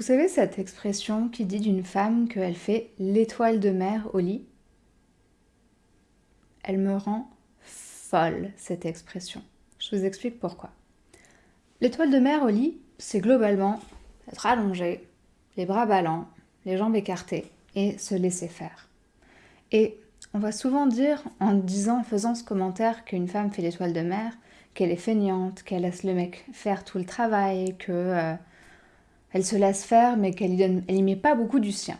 Vous savez cette expression qui dit d'une femme qu'elle fait l'étoile de mer au lit? Elle me rend folle, cette expression. Je vous explique pourquoi. L'étoile de mer au lit, c'est globalement être allongé, les bras ballants, les jambes écartées et se laisser faire. Et on va souvent dire, en disant, en faisant ce commentaire qu'une femme fait l'étoile de mer, qu'elle est feignante, qu'elle laisse le mec faire tout le travail, que euh, elle se laisse faire, mais qu'elle n'y met pas beaucoup du sien.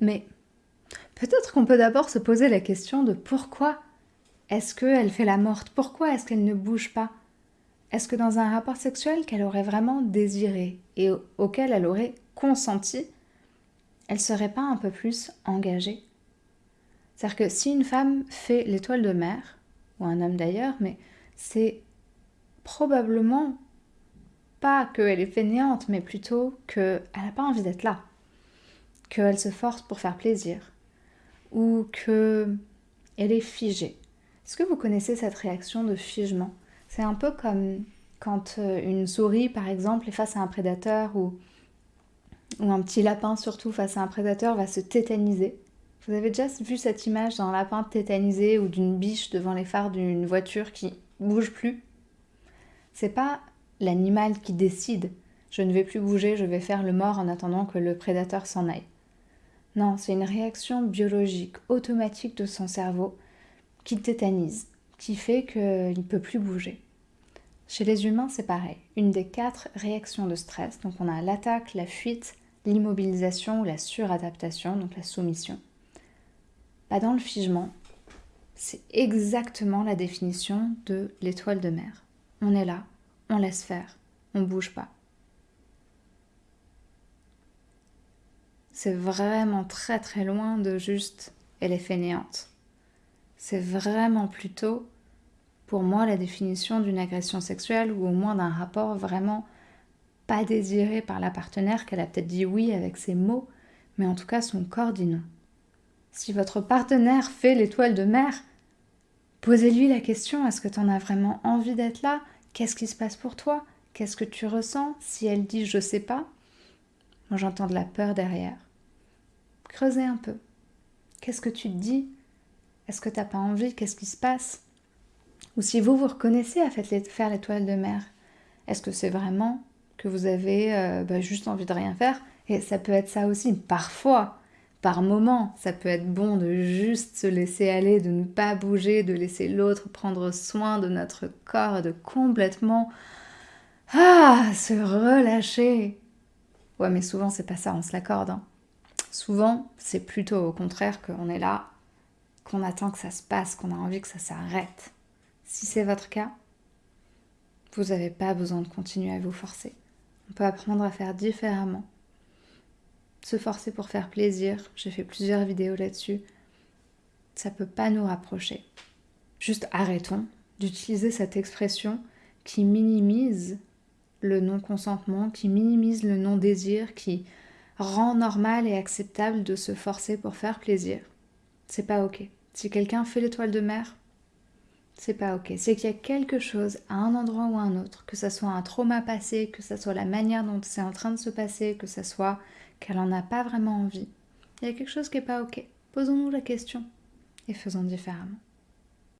Mais peut-être qu'on peut, d'abord se poser la question de pourquoi est-ce qu'elle fait la morte? Pourquoi est-ce qu'elle ne bouge pas? Est-ce que dans un rapport sexuel qu'elle aurait vraiment désiré et auquel elle aurait consenti, elle serait pas un peu plus engagée? C'est-à-dire que si une femme fait l'étoile de mer, ou un homme d'ailleurs, mais c'est probablement pas qu'elle est fainéante, mais plutôt qu'elle n'a pas envie d'être là, qu'elle se force pour faire plaisir, ou qu'elle est figée. Est-ce que vous connaissez cette réaction de figement? C'est un peu comme quand euh, une souris, par exemple, est face à un prédateur ou ou un petit lapin surtout face à un prédateur va se tétaniser. Vous avez déjà vu cette image d'un lapin tétanisé ou d'une biche devant les phares d'une voiture qui bouge plus? C'est pas l'animal qui décide je ne vais plus bouger, je vais faire le mort en attendant que le prédateur s'en aille. Non, c'est une réaction biologique automatique de son cerveau qui tétanise, qui fait qu'il ne peut plus bouger. Chez les humains, c'est pareil. Une des quatre réactions de stress, donc on a l'attaque, la fuite, l'immobilisation ou la suradaptation, donc la soumission. Pas dans le figement, c'est exactement la définition de l'étoile de mer. On est là, on laisse faire, on bouge pas. C'est vraiment très très loin de juste elle est fainéante. C'est vraiment plutôt pour moi la définition d'une agression sexuelle ou au moins d'un rapport vraiment pas désiré par la partenaire, qu'elle a peut-être dit oui avec ses mots, mais en tout cas son corps dit non. Si votre partenaire fait l'étoile de mer, posez-lui la question, est-ce que tu en as vraiment envie d'être là? Qu'est-ce qui se passe pour toi? Qu'est-ce que tu ressens? Si elle dit je sais pas, moi j'entends de la peur derrière. Creusez un peu. Qu'est-ce que tu te dis? Est-ce que tu n'as pas envie? Qu'est-ce qui se passe? Ou si vous vous reconnaissez à faire l'étoile de mer, est-ce que c'est vraiment que vous avez euh, bah, juste envie de rien faire? Et ça peut être ça aussi, parfois, par moment, ça peut être bon de juste se laisser aller, de ne pas bouger, de laisser l'autre prendre soin de notre corps, de complètement ah, se relâcher. Ouais, mais souvent c'est pas ça, on se l'accorde. Hein. Souvent, c'est plutôt au contraire qu'on est là, qu'on attend que ça se passe, qu'on a envie que ça s'arrête. Si c'est votre cas, vous n'avez pas besoin de continuer à vous forcer. On peut apprendre à faire différemment. Se forcer pour faire plaisir, j'ai fait plusieurs vidéos là-dessus. Ça peut pas nous rapprocher. Juste arrêtons d'utiliser cette expression qui minimise le non-consentement, qui minimise le non-désir, qui rend normal et acceptable de se forcer pour faire plaisir. C'est pas ok. Si quelqu'un fait l'étoile de mer, c'est pas ok. C'est qu'il y a quelque chose à un endroit ou à un autre, que ça soit un trauma passé, que ça soit la manière dont c'est en train de se passer, que ça soit qu'elle en a pas vraiment envie. Il y a quelque chose qui est pas ok. Posons-nous la question et faisons différemment.